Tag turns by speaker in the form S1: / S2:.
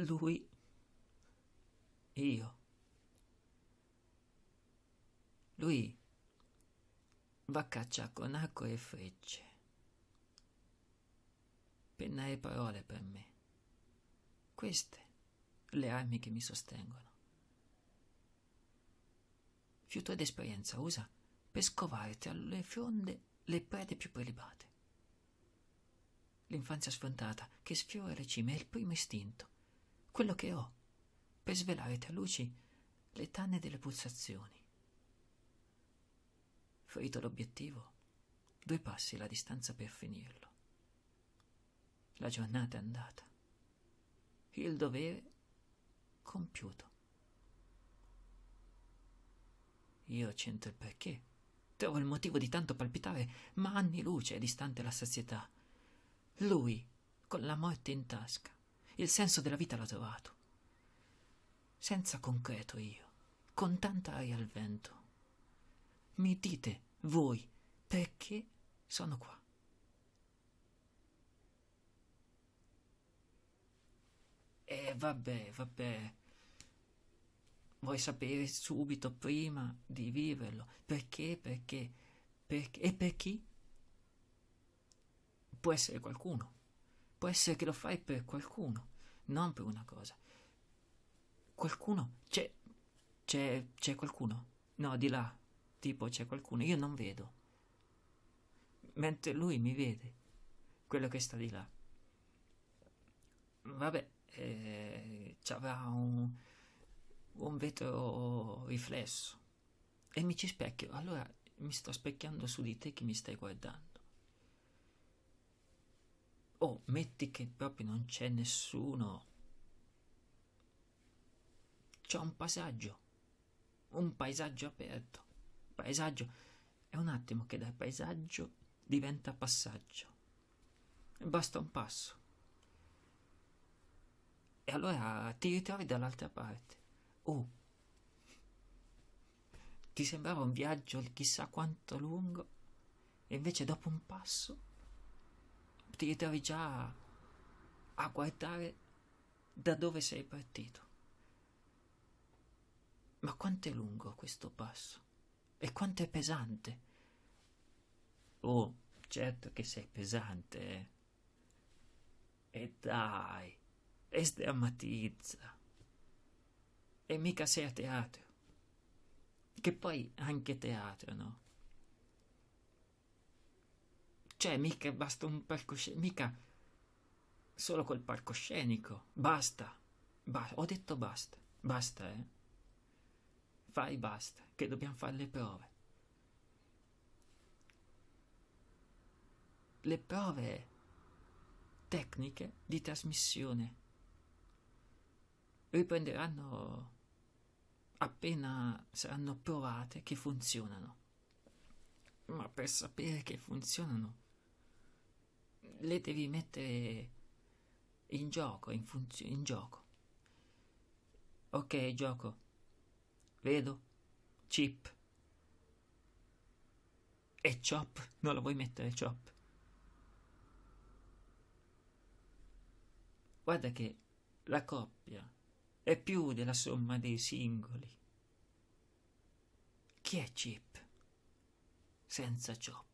S1: lui, io. Lui va a caccia con arco e frecce. Penna e parole per me. Queste le armi che mi sostengono. Fiuto d'esperienza usa per scovare tra le fronde le prede più prelibate. L'infanzia sfrontata che sfiora le cime è il primo istinto, quello che ho, per svelare tra luci le tanne delle pulsazioni. Ferito l'obiettivo, due passi la distanza per finirlo. La giornata è andata. Il dovere compiuto. Io c'entro il perché. Trovo il motivo di tanto palpitare, ma anni luce è distante la sazietà. Lui, con la morte in tasca, il senso della vita l'ha trovato. Senza concreto io, con tanta aria al vento. Mi dite, voi, perché sono qua? E vabbè, vabbè. Vuoi sapere subito prima di viverlo? Perché? Perché? Perché? E per chi? Può essere qualcuno. Può essere che lo fai per qualcuno, non per una cosa. Qualcuno? C'è. C'è. C'è qualcuno? No, di là. Tipo c'è qualcuno. Io non vedo. Mentre lui mi vede. Quello che sta di là. Vabbè, eh, c'avrà un, un vetro riflesso. E mi ci specchio. Allora mi sto specchiando su di te che mi stai guardando. Oh, metti che proprio non c'è nessuno. C'è un passaggio. Un paesaggio aperto. Paesaggio. È un attimo che dal paesaggio diventa passaggio. Basta un passo. E allora ti ritrovi dall'altra parte. Oh, ti sembrava un viaggio chissà quanto lungo, e invece dopo un passo ti ritrovi già a guardare da dove sei partito. Ma quanto è lungo questo passo? E quanto è pesante? Oh, certo che sei pesante, eh. E dai e sdrammatizza. E mica sei a teatro. Che poi anche teatro, no? Cioè, mica basta un palcoscenico, mica solo col palcoscenico. Basta. Ba- ho detto basta. Basta, eh. Fai basta, che dobbiamo fare le prove. Le prove tecniche di trasmissione riprenderanno appena saranno provate che funzionano. Ma per sapere che funzionano, le devi mettere in gioco, in, funzio- in gioco. Ok, gioco. Vedo. Chip. E chop. Non lo vuoi mettere chop. Guarda che la coppia è più della somma dei singoli. Chi è Chip senza Chop?